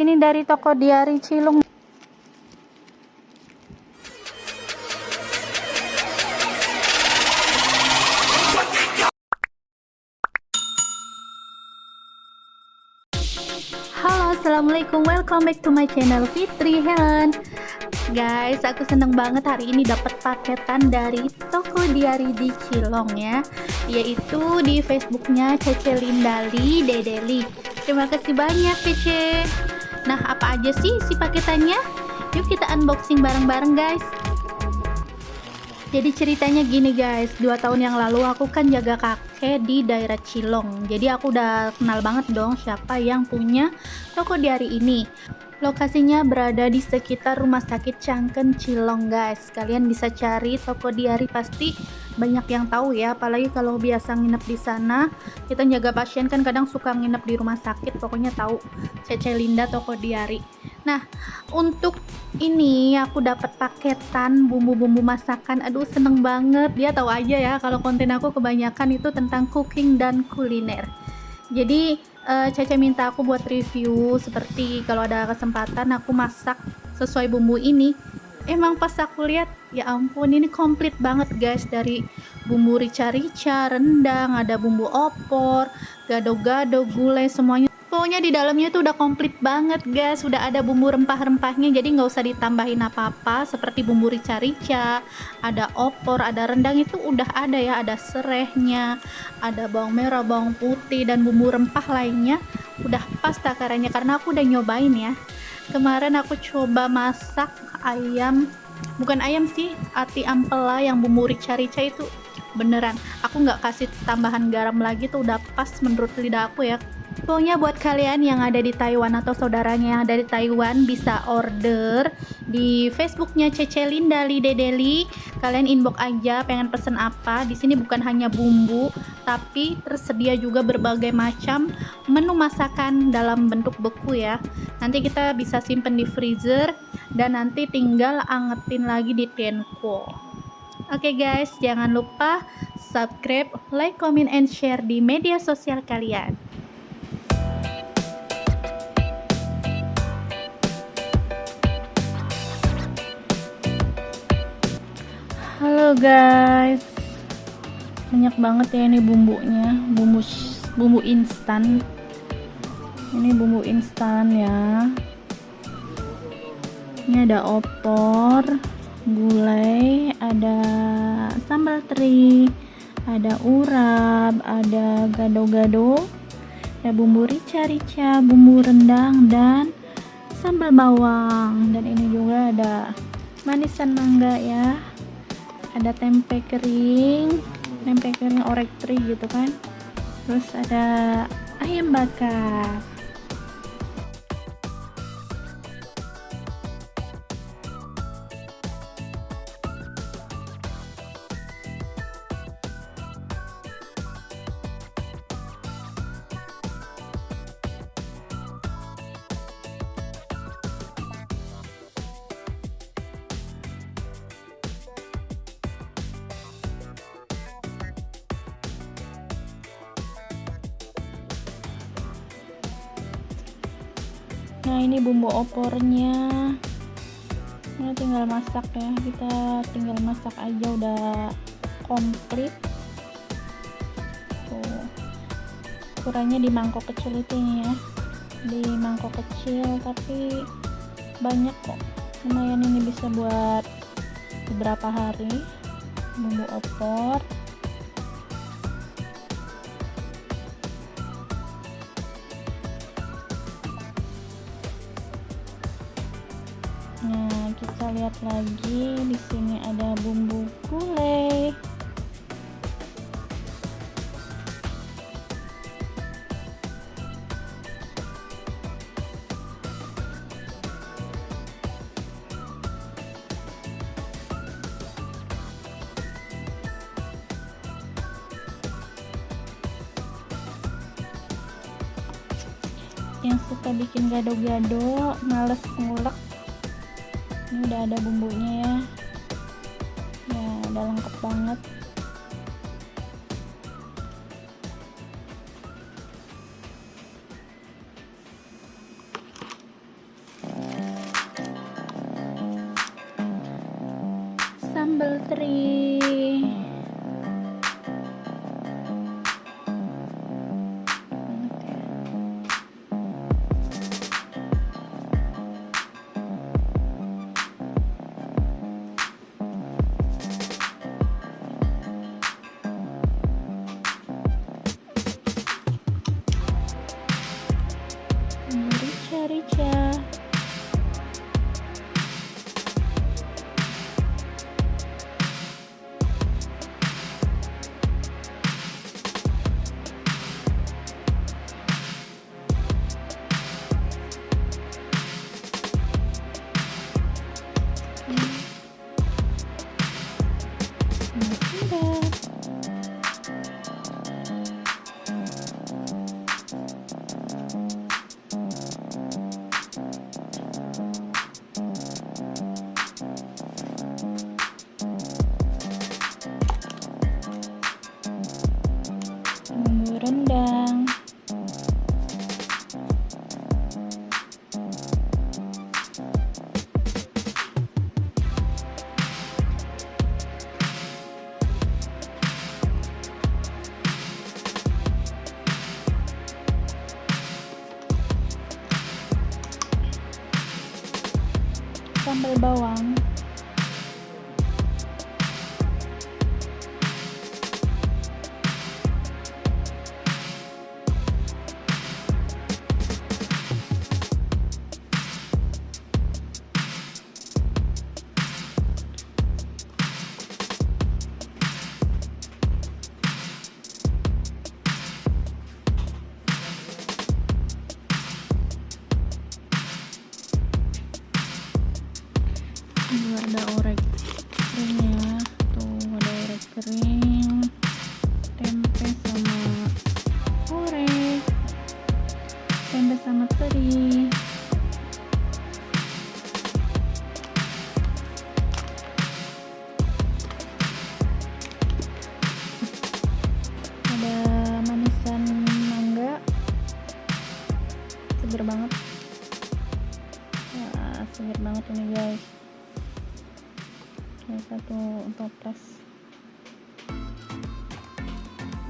Ini dari toko Diari Cilung. Halo, assalamualaikum. Welcome back to my channel Fitri Helen. Guys, aku seneng banget hari ini dapat paketan dari toko Diari di Cilong ya, yaitu di Facebooknya Cece Lindali Dedeli. Terima kasih banyak Cece. Nah, apa aja sih si paketannya? Yuk kita unboxing bareng-bareng guys. Jadi ceritanya gini guys, dua tahun yang lalu aku kan jaga kakek di daerah Cilong. Jadi aku udah kenal banget dong siapa yang punya toko diari ini. Lokasinya berada di sekitar Rumah Sakit Cangken Cilong guys. Kalian bisa cari toko diari pasti banyak yang tahu ya apalagi kalau biasa nginep di sana kita jaga pasien kan kadang suka nginep di rumah sakit pokoknya tahu Cece Linda toko diari. Nah untuk ini aku dapat paketan bumbu-bumbu masakan. Aduh seneng banget. Dia tahu aja ya kalau konten aku kebanyakan itu tentang cooking dan kuliner. Jadi uh, Cece minta aku buat review seperti kalau ada kesempatan aku masak sesuai bumbu ini emang pas aku lihat ya ampun ini komplit banget guys. Dari bumbu rica-rica, rendang, ada bumbu opor, gado-gado, gulai semuanya. Pokoknya di dalamnya itu udah komplit banget guys. Udah ada bumbu rempah-rempahnya jadi nggak usah ditambahin apa-apa seperti bumbu rica-rica ada opor ada rendang itu udah ada ya. Ada serehnya ada bawang merah bawang putih dan bumbu rempah lainnya. Udah pas takarannya karena aku udah nyobain ya kemarin aku coba masak ayam bukan ayam sih ati ampela yang bumbu rica-rica itu. Beneran aku nggak kasih tambahan garam lagi tuh udah pas menurut lidah aku ya Pokoknya buat kalian yang ada di Taiwan atau saudaranya yang ada di Taiwan bisa order di Facebooknya Cece Linda Lidedeli. Kalian inbox aja pengen pesen apa. Di sini bukan hanya bumbu, tapi tersedia juga berbagai macam menu masakan dalam bentuk beku ya. Nanti kita bisa simpen di freezer dan nanti tinggal angetin lagi di tenko. Oke okay guys, jangan lupa subscribe, like, comment, and share di media sosial kalian. Guys. Banyak banget ya ini bumbunya. Bumbu bumbu instan. Ini bumbu instan ya. Ini ada opor gulai ada sambal teri ada urap ada gado-gado ada bumbu rica-rica bumbu rendang dan sambal bawang. Dan ini juga ada manisan mangga ya ada tempe kering tempe kering orek tri gitu kan. Terus ada ayam bakar nah ini bumbu opornya. Ini tinggal masak ya. Kita tinggal masak aja udah komplit. Tuh. Ukurannya di mangkok kecil itu ya. Di mangkok kecil tapi banyak kok. Lumayan ini bisa buat beberapa hari. Bumbu opor Nah, kita lihat lagi di sini ada bumbu gulai. yang suka bikin gado-gado males ngulek ini udah ada bumbunya ya. Ya udah lengkap banget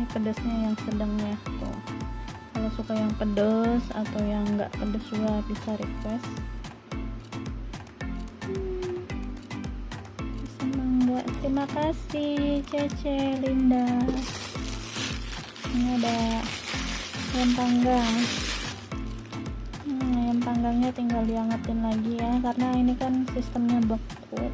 ini pedasnya yang sedang ya tuh. Kalau suka yang pedas atau yang enggak pedas juga bisa request. Hmm. mangga terima kasih Cece Linda. Ini ada ayam panggang. Hmm, ayam panggangnya tinggal diangetin lagi ya karena ini kan sistemnya beku